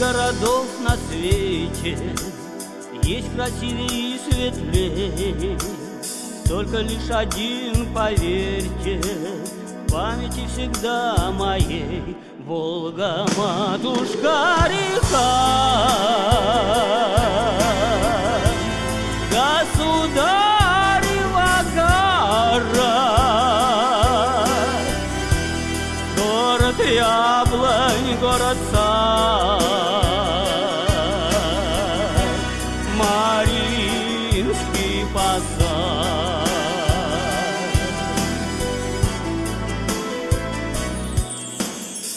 Городов на свете Есть красивее и светлее. Только лишь один, поверьте В памяти всегда моей. Волга, матушка, река. Государева гора Город яблонь, город сад, Мариинский посад.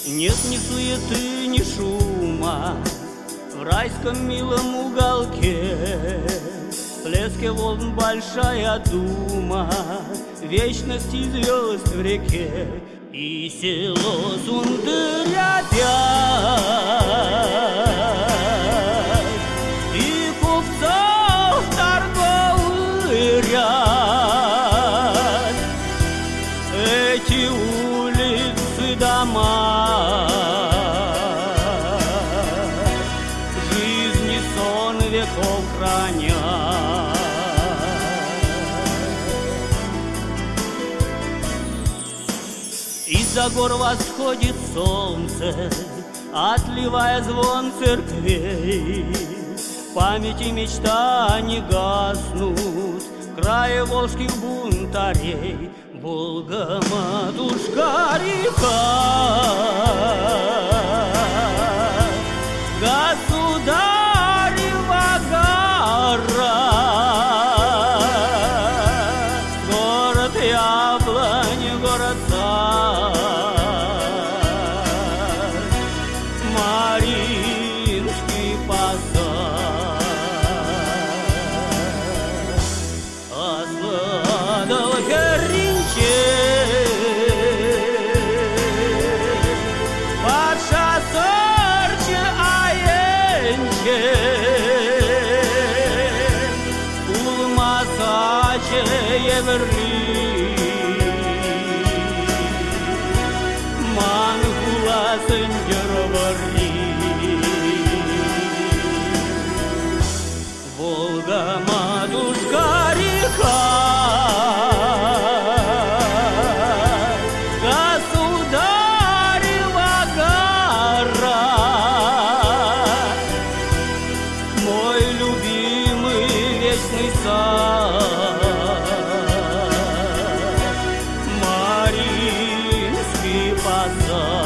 Нет ни суеты, ни шума В райском милом уголке. Плеске волн большая дума Вечности звезд в реке И село Сундырь И купцов торговый ряд. Эти улицы, дома Из-за гор восходит солнце, Отливая звон церквей. Памяти мечта не гаснут Края волжских бунтарей. Волга, матушка, река, плаче Єверлі. Мангула сендьороворі. Волга, матушка, ріка, Мой любимый вечный сад. 만나.